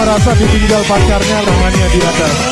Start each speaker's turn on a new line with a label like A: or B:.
A: merasa ditinggal pacarnya namanya di atas.